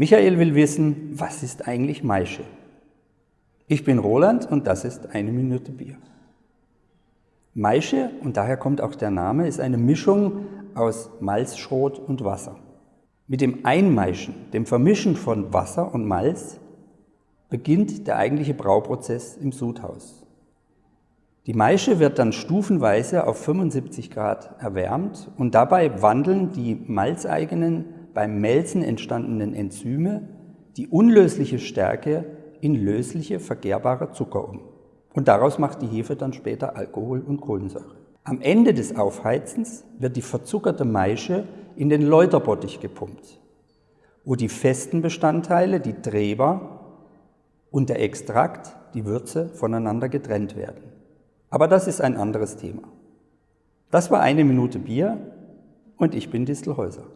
Michael will wissen, was ist eigentlich Maische? Ich bin Roland und das ist eine Minute Bier. Maische, und daher kommt auch der Name, ist eine Mischung aus Malzschrot und Wasser. Mit dem Einmeischen, dem Vermischen von Wasser und Malz, beginnt der eigentliche Brauprozess im Sudhaus. Die Maische wird dann stufenweise auf 75 Grad erwärmt und dabei wandeln die malzeigenen, beim Melzen entstandenen Enzyme die unlösliche Stärke in lösliche, vergärbare Zucker um. Und daraus macht die Hefe dann später Alkohol und Kohlensäure. Am Ende des Aufheizens wird die verzuckerte Maische in den Läuterbottich gepumpt, wo die festen Bestandteile, die Treber und der Extrakt, die Würze, voneinander getrennt werden. Aber das ist ein anderes Thema. Das war eine Minute Bier und ich bin Distelhäuser.